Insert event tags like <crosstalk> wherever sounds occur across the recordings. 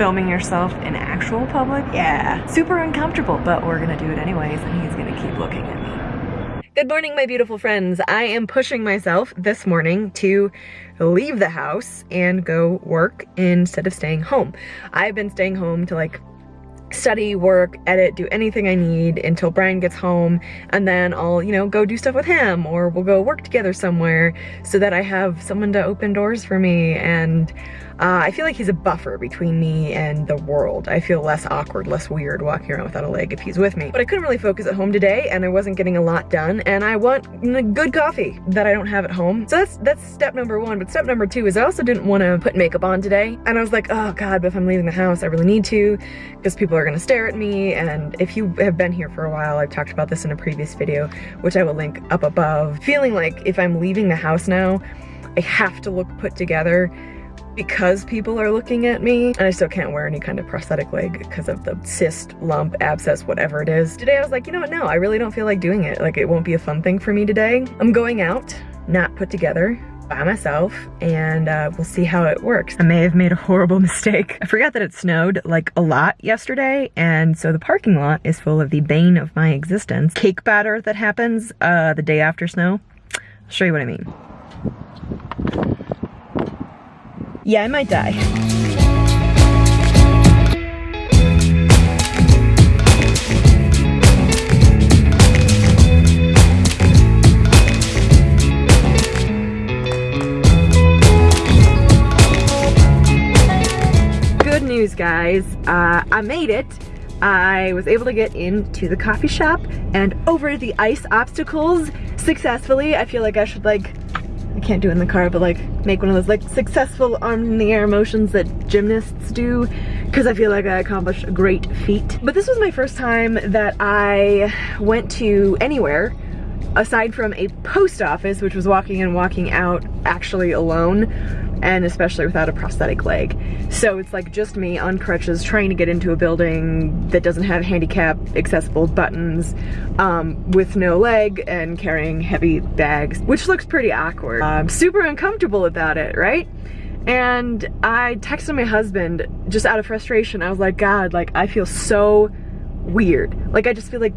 filming yourself in actual public, yeah, super uncomfortable, but we're gonna do it anyways and he's gonna keep looking at me. Good morning, my beautiful friends. I am pushing myself this morning to leave the house and go work instead of staying home. I've been staying home to like study, work, edit, do anything I need until Brian gets home and then I'll, you know, go do stuff with him or we'll go work together somewhere so that I have someone to open doors for me and uh, I feel like he's a buffer between me and the world. I feel less awkward, less weird walking around without a leg if he's with me. But I couldn't really focus at home today and I wasn't getting a lot done and I want good coffee that I don't have at home. So that's, that's step number one. But step number two is I also didn't want to put makeup on today. And I was like, oh God, but if I'm leaving the house, I really need to because people are gonna stare at me. And if you have been here for a while, I've talked about this in a previous video, which I will link up above. Feeling like if I'm leaving the house now, I have to look put together because people are looking at me and I still can't wear any kind of prosthetic leg because of the cyst, lump, abscess, whatever it is. Today I was like, you know what, no, I really don't feel like doing it. Like it won't be a fun thing for me today. I'm going out, not put together, by myself and uh, we'll see how it works. I may have made a horrible <laughs> mistake. I forgot that it snowed like a lot yesterday and so the parking lot is full of the bane of my existence. Cake batter that happens uh, the day after snow. I'll show you what I mean. Yeah, I might die. News, guys. Uh, I made it. I was able to get into the coffee shop and over the ice obstacles successfully. I feel like I should like I can't do it in the car, but like make one of those like successful arm in the air motions that gymnasts do because I feel like I accomplished a great feat. But this was my first time that I went to anywhere aside from a post office, which was walking in, and walking out actually alone and especially without a prosthetic leg. So it's like just me on crutches trying to get into a building that doesn't have handicap accessible buttons um, with no leg and carrying heavy bags, which looks pretty awkward. I'm super uncomfortable about it, right? And I texted my husband just out of frustration. I was like, God, like I feel so weird. Like I just feel like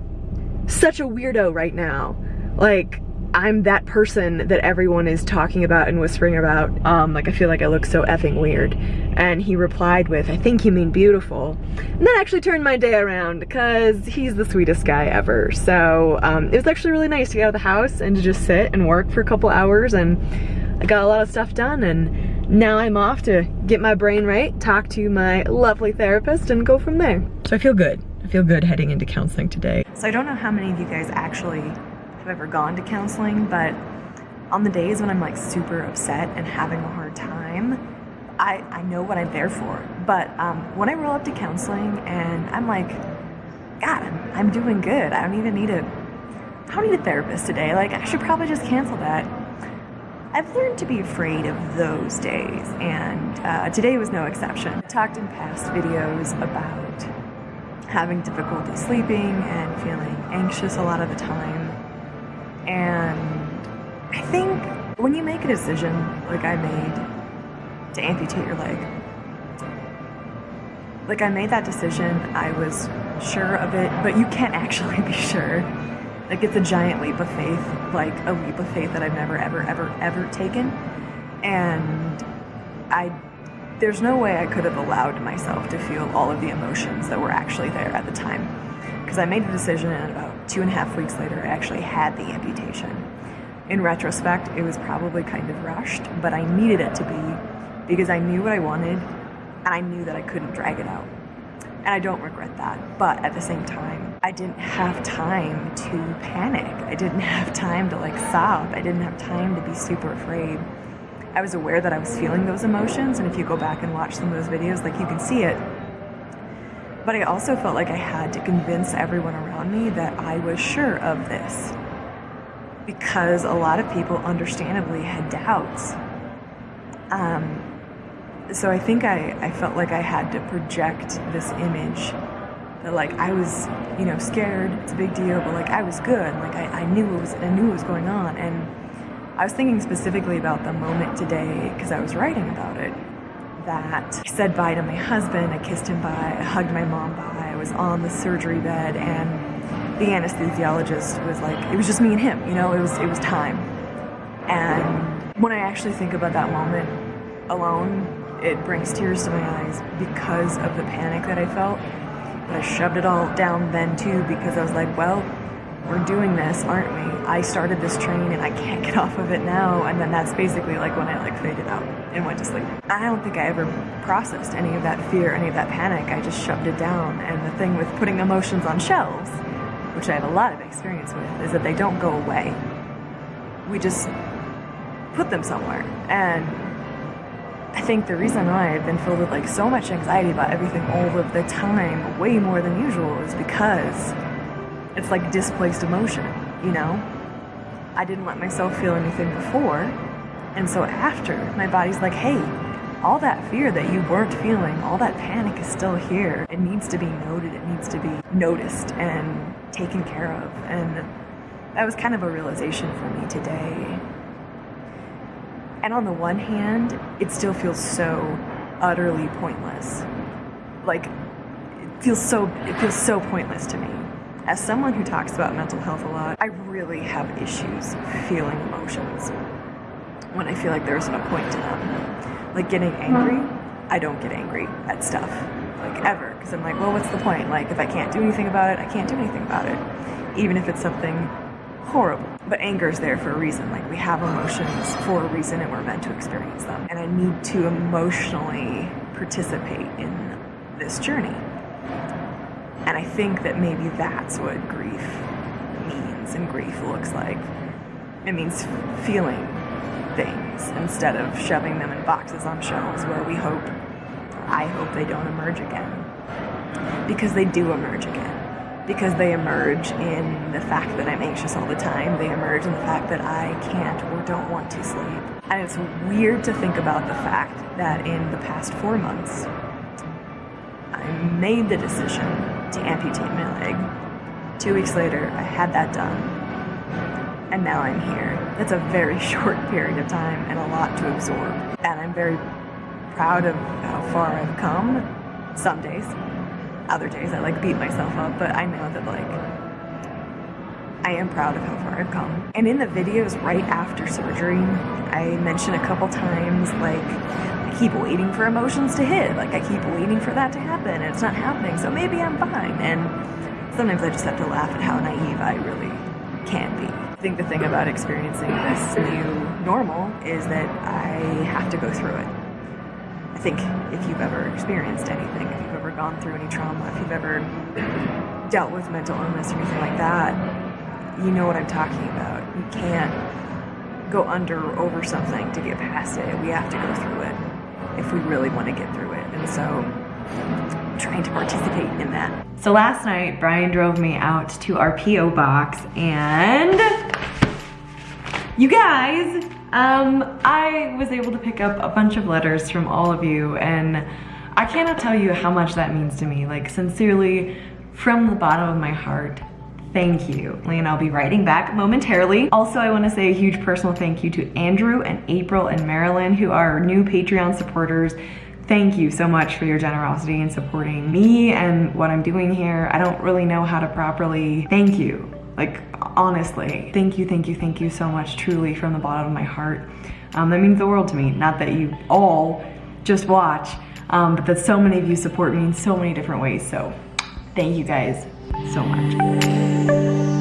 such a weirdo right now. Like I'm that person that everyone is talking about and whispering about. Um, like I feel like I look so effing weird. And he replied with, I think you mean beautiful. And that actually turned my day around because he's the sweetest guy ever. So um, it was actually really nice to get out of the house and to just sit and work for a couple hours and I got a lot of stuff done and now I'm off to get my brain right, talk to my lovely therapist and go from there. So I feel good. I feel good heading into counseling today. So I don't know how many of you guys actually have ever gone to counseling, but on the days when I'm like super upset and having a hard time, I, I know what I'm there for. But um, when I roll up to counseling and I'm like, God, I'm, I'm doing good. I don't even need a, I don't need a therapist today. Like I should probably just cancel that. I've learned to be afraid of those days, and uh, today was no exception. I talked in past videos about having difficulty sleeping and feeling anxious a lot of the time. And I think when you make a decision like I made to amputate your leg, like I made that decision, I was sure of it, but you can't <laughs> actually be sure. Like it's a giant leap of faith, like a leap of faith that I've never, ever, ever, ever taken. And I, there's no way I could have allowed myself to feel all of the emotions that were actually there at the time. Because I made the decision and about two and a half weeks later, I actually had the amputation. In retrospect, it was probably kind of rushed, but I needed it to be because I knew what I wanted and I knew that I couldn't drag it out. And I don't regret that, but at the same time, I didn't have time to panic. I didn't <laughs> have time to like sob. I didn't have time to be super afraid. I was aware that I was feeling those emotions, and if you go back and watch some of those videos, like you can see it, but I also felt like I had to convince everyone around me that I was sure of this. Because a lot of people understandably had doubts. Um, so I think I, I felt like I had to project this image that like I was, you know, scared, it's a big deal, but like I was good. Like I, I knew it was I knew what was going on. And I was thinking specifically about the moment today because I was writing about it that. I said bye to my husband, I kissed him bye, I hugged my mom bye, I was on the surgery bed and the anesthesiologist was like, it was just me and him, you know, it was, it was time. And when I actually think about that moment alone, it brings tears to my eyes because of the panic that I felt. But I shoved it all down then too because I was like, well, we're doing this, aren't we? I started this train and I can't get <laughs> off of it now. And then that's basically like when I like faded out and went to sleep. I don't think I ever processed any of that fear, any of that panic. I just shoved it down. And the thing with putting emotions on shelves, which I have a lot of experience with, is that they don't go away. We just put them somewhere. And I think the reason why I've been filled with like so much anxiety about everything all of the time, way more than usual, is because it's like displaced emotion, you know? I didn't let myself feel anything before, and so after, my body's like, hey, all that fear that you weren't feeling, all that panic is still here. It needs to be noted, it needs to be noticed and taken care of. And that was kind of a realization for me today. And on the one hand, it still feels so utterly pointless. Like, it feels so, it feels so pointless to me as someone who talks about mental health a lot, I really have issues feeling emotions when I feel like there isn't a point to them. Like getting angry, I don't get angry at stuff, like ever, because I'm like, well, what's the point? Like, if I can't do anything about it, I can't do anything about it, even if it's something horrible. But anger is there for a reason. Like, we have emotions for a reason and we're meant to experience them. And I need to emotionally participate in this journey. And I think that maybe that's what grief means and grief looks like. It means feeling things instead of shoving them in boxes on shelves where we hope, I hope they don't emerge again. Because they do emerge again. Because they emerge in the fact that I'm anxious all the time. They emerge in the fact that I can't or don't want to sleep. And it's weird to think about the fact that in the past four months, I made the decision to amputate my leg. Two weeks later, I had that done. And now I'm here. It's a very <laughs> short period of time and a lot to absorb. And I'm very proud of how far I've come. Some days. Other days I like beat myself up, but I know that like I am proud of how far I've come. And in the videos right after surgery, I mention a couple times like I keep waiting for emotions to hit. Like I keep waiting for that to happen and it's not happening, so maybe I'm fine. And sometimes I just have to laugh at how naive I really can be. I think the thing about experiencing this new normal is that I have to go through it. I think if you've ever experienced anything, if you've ever gone through any trauma, if you've ever dealt with mental illness or anything like that, you know what I'm talking about. You can't go under or over something to get past it. We have to go through it if we really want to get through it. And so I'm trying to participate in that. So last night, Brian drove me out to our P.O. box and you guys, um, I was able to pick up a bunch of letters from all of you and I cannot tell you how much that means to me. Like sincerely, from the bottom of my heart, thank you. And I'll be writing back momentarily. Also, I wanna say a huge personal thank you to Andrew and April and Marilyn who are new Patreon supporters. Thank you so much for your generosity in supporting me and what I'm doing here. I don't really know how to properly thank you. Like, honestly, thank you, thank you, thank you so much, truly, from the bottom of my heart. Um, that means the world to me. Not that you all just watch, um, but that so many of you support me in so many different ways. So thank you guys so much.